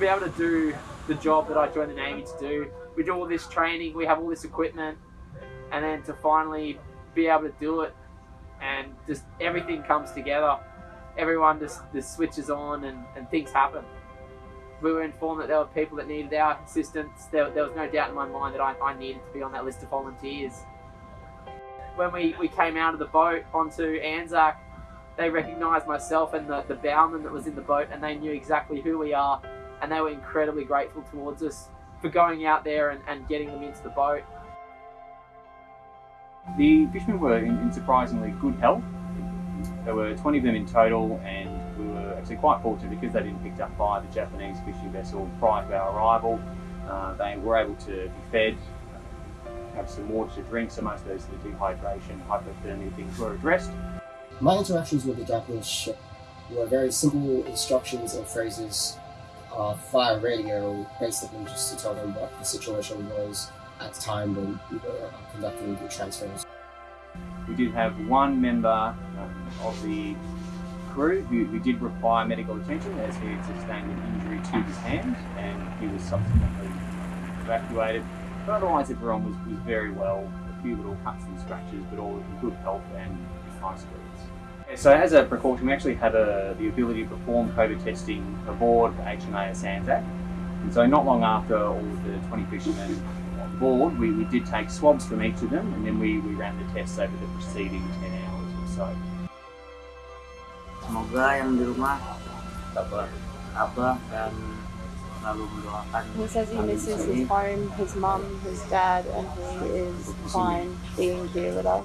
be able to do the job that I joined the Navy to do, we do all this training, we have all this equipment, and then to finally be able to do it and just everything comes together. Everyone just, just switches on and, and things happen. We were informed that there were people that needed our assistance. There, there was no doubt in my mind that I, I needed to be on that list of volunteers. When we, we came out of the boat onto Anzac, they recognised myself and the, the bowman that was in the boat and they knew exactly who we are and they were incredibly grateful towards us for going out there and, and getting them into the boat. The fishermen were in, in, surprisingly good health. There were 20 of them in total and we were actually quite fortunate because they didn't picked up by the Japanese fishing vessel prior to our arrival. Uh, they were able to be fed, have some water to drink, so most of those the dehydration, hypothermia things were addressed. My interactions with the Japanese ship were very simple instructions and phrases uh, radio, basically just to tell them what the situation was at the time when we were conducting the transfers. We did have one member um, of the crew who, who, did require medical attention as he had sustained an injury to his hand and he was subsequently evacuated. But otherwise everyone was, was very well, a few little cuts and scratches but all in good health and high spirits. So as a precaution we actually have a, uh, the ability to perform COVID testing aboard HMAS Anzac and so not long after all of the 20 fishermen on board, we, we did take swabs from each of them and then we, we ran the tests over the preceding 10 hours or so. Semoga yang di rumah dapat apa dan selalu mendoakan. He says he misses his home, his mum, his dad, and he is fine being here with us.